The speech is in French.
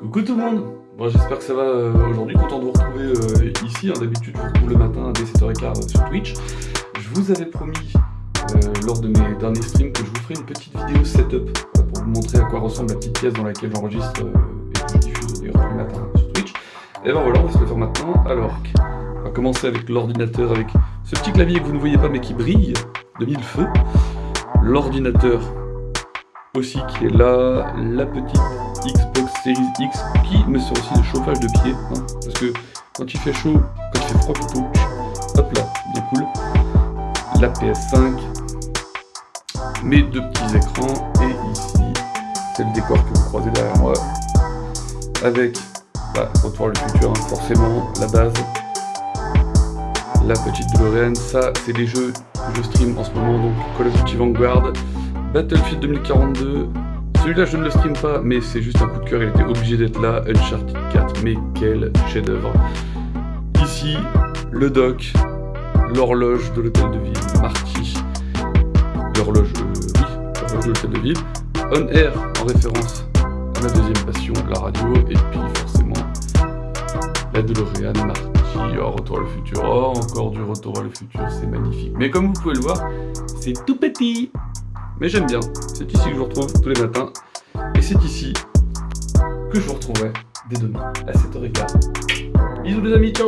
Coucou tout le monde Bon j'espère que ça va euh, aujourd'hui, content de vous retrouver euh, ici, hein, d'habitude je vous retrouve le matin dès 7h15 euh, sur Twitch. Je vous avais promis lors de mes derniers streams que je vous ferai une petite vidéo setup pour vous montrer à quoi ressemble la petite pièce dans laquelle j'enregistre et que je diffuse d'ailleurs tous les matins sur Twitch. Et ben voilà, on va se le faire maintenant. Alors, on va commencer avec l'ordinateur, avec ce petit clavier que vous ne voyez pas mais qui brille de mille feux. L'ordinateur aussi qui est là, la petite Xbox X qui me sert aussi de chauffage de pied, hein, parce que quand il fait chaud, quand il fait froid plutôt, hop là, bien cool. La PS5, mes deux petits écrans, et ici, c'est le décor que vous croisez derrière moi, avec, bah, Retour le futur, hein, forcément, la base, la petite DeLorean, ça c'est les jeux que je stream en ce moment, donc Call of Duty Vanguard, Battlefield 2042, celui-là je ne le stream pas, mais c'est juste un coup de cœur, il était obligé d'être là, Uncharted 4, mais quel chef-d'œuvre. Ici, le doc, l'horloge de l'hôtel de ville, Marty, l'horloge, euh, l'horloge de l'hôtel de ville, On Air en référence à ma deuxième passion, la radio, et puis forcément la DeLorean, Marty, oh, Retour à le futur, oh, encore du Retour à le futur, c'est magnifique. Mais comme vous pouvez le voir, c'est tout petit mais j'aime bien. C'est ici que je vous retrouve tous les matins. Et c'est ici que je vous retrouverai dès demain à 7h15. Bisous les amis, ciao